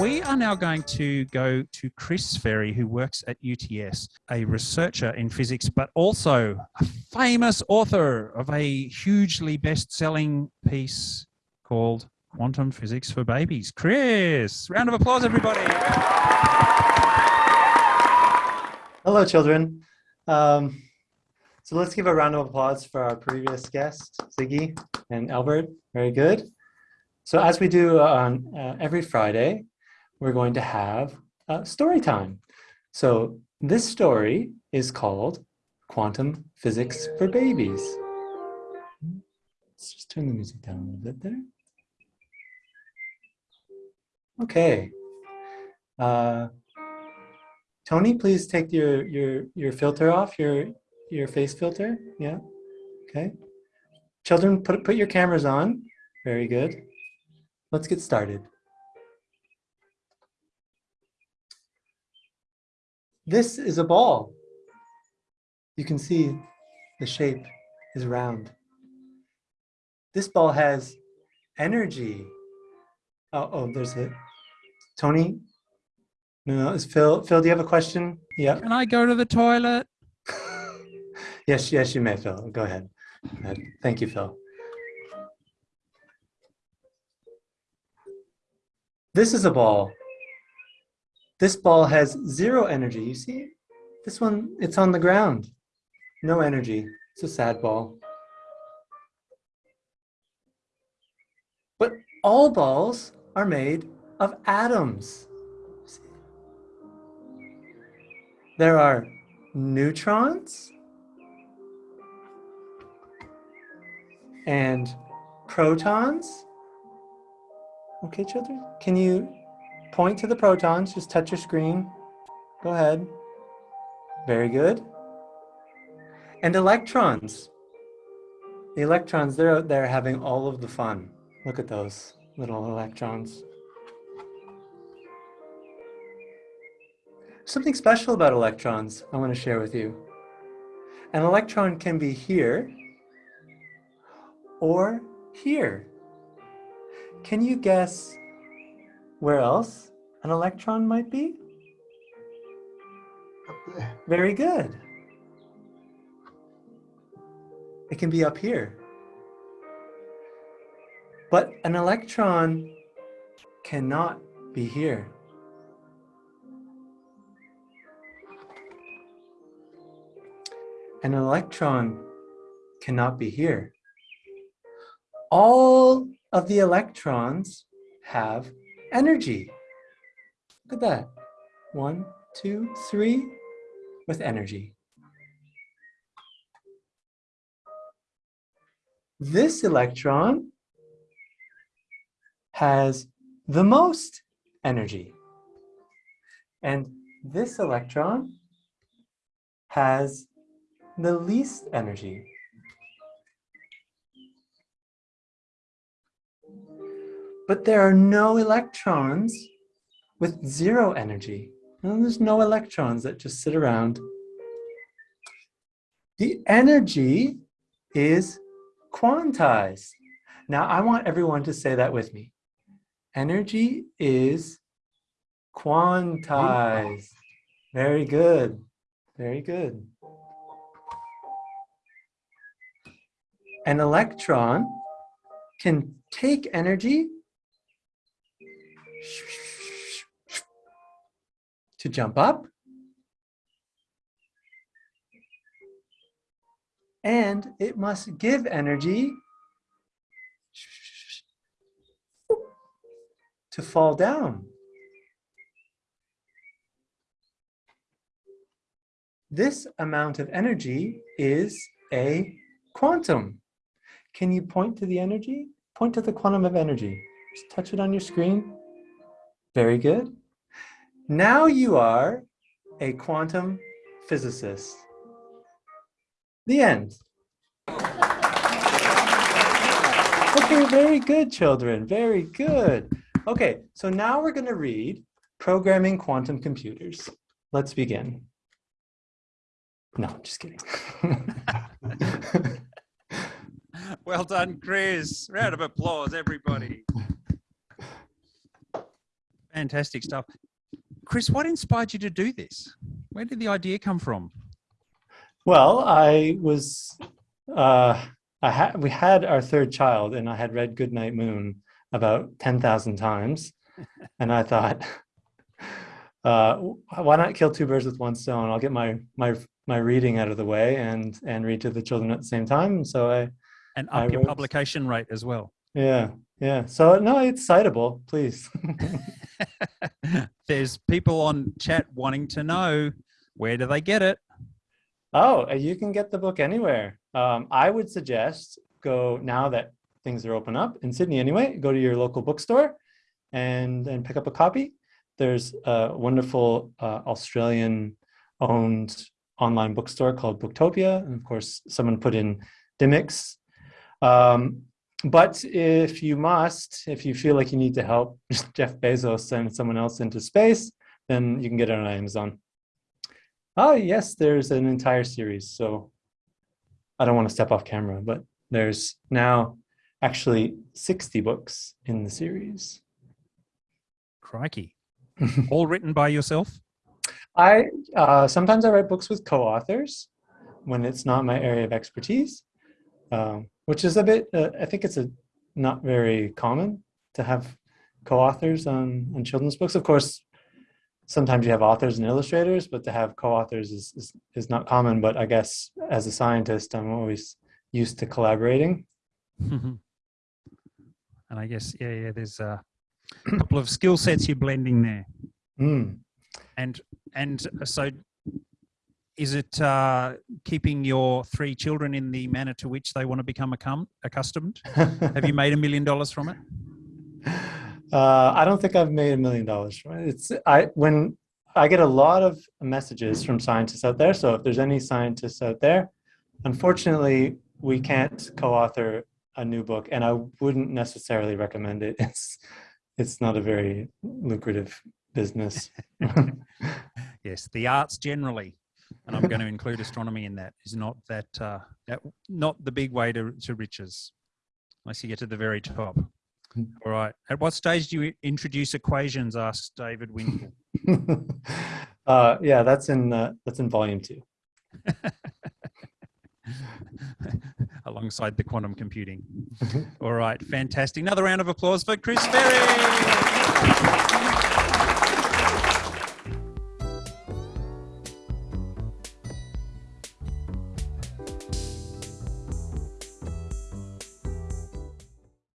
We are now going to go to Chris Ferrie, who works at UTS, a researcher in physics, but also a famous author of a hugely best selling piece called Quantum Physics for Babies. Chris, round of applause, everybody. Hello, children. Um, so let's give a round of applause for our previous guests, Ziggy and Albert. Very good. So as we do on uh, every Friday, we're going to have uh, story time. So this story is called Quantum Physics for Babies. Let's just turn the music down a little bit there. Okay. Uh, Tony, please take your, your, your filter off, your, your face filter. Yeah, okay. Children, put, put your cameras on. Very good. Let's get started. This is a ball. You can see the shape is round. This ball has energy. Oh, oh, there's it. Tony? No, no, is Phil, Phil, do you have a question? Yeah. Can I go to the toilet? yes, yes, you may, Phil. Go ahead. Go ahead. Thank you, Phil. This is a ball. This ball has zero energy. You see, this one, it's on the ground. No energy. It's a sad ball. But all balls are made of atoms. There are neutrons and protons Okay, children, can you point to the protons? Just touch your screen. Go ahead. Very good. And electrons. The electrons, they're out there having all of the fun. Look at those little electrons. Something special about electrons I want to share with you. An electron can be here or here. Can you guess where else an electron might be? Very good. It can be up here. But an electron cannot be here. An electron cannot be here. All of the electrons have energy. Look at that. One, two, three, with energy. This electron has the most energy. And this electron has the least energy. But there are no electrons with zero energy. And there's no electrons that just sit around. The energy is quantized. Now I want everyone to say that with me. Energy is quantized. Very good. Very good. An electron can take energy to jump up. And it must give energy to fall down. This amount of energy is a quantum. Can you point to the energy? Point to the quantum of energy. Just touch it on your screen. Very good. Now you are a quantum physicist. The end. Okay, very good, children. Very good. Okay, so now we're going to read Programming Quantum Computers. Let's begin. No, just kidding. well done, Chris. Round of applause, everybody. Fantastic stuff. Chris, what inspired you to do this? Where did the idea come from? Well, I was, uh, I had, we had our third child and I had read Goodnight Moon about 10,000 times. and I thought, uh, why not kill two birds with one stone? I'll get my, my, my reading out of the way and, and read to the children at the same time. So I, and up I your wrote- publication rate as well. yeah, yeah. So no, it's citable, please. There's people on chat wanting to know where do they get it? Oh, you can get the book anywhere. Um, I would suggest go now that things are open up in Sydney anyway, go to your local bookstore and, and pick up a copy. There's a wonderful uh, Australian owned online bookstore called Booktopia. And of course, someone put in Dymocks. Um, but if you must, if you feel like you need to help Jeff Bezos send someone else into space, then you can get it on Amazon. Oh, yes, there's an entire series. So I don't want to step off camera, but there's now actually 60 books in the series. Crikey. All written by yourself? I uh, sometimes I write books with co-authors when it's not my area of expertise, um, which is a bit. Uh, I think it's a not very common to have co-authors on on children's books. Of course, sometimes you have authors and illustrators, but to have co-authors is, is is not common. But I guess as a scientist, I'm always used to collaborating. and I guess, yeah, yeah, there's a couple of skill sets you're blending there. Mm. And and so is it uh, keeping your three children in the manner to which they want to become accustomed? Have you made a million dollars from it? Uh, I don't think I've made a million dollars from it. It's I when I get a lot of messages from scientists out there. So if there's any scientists out there, unfortunately, we can't co-author a new book, and I wouldn't necessarily recommend it. It's it's not a very lucrative business. Yes, the arts generally, and I'm going to include astronomy in that, is not that, uh, that not the big way to, to riches, unless you get to the very top. All right. At what stage do you introduce equations? asked David Winkle. uh, yeah, that's in uh, that's in volume two. alongside the quantum computing. All right, fantastic. Another round of applause for Chris Ferrie.